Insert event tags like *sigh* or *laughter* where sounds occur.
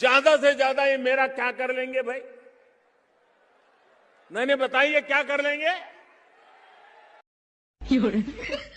ज़्यादा से ज़्यादा ये मेरा क्या कर लेंगे भाई? नहीं नहीं, बताइए, क्या कर लेंगे? *laughs*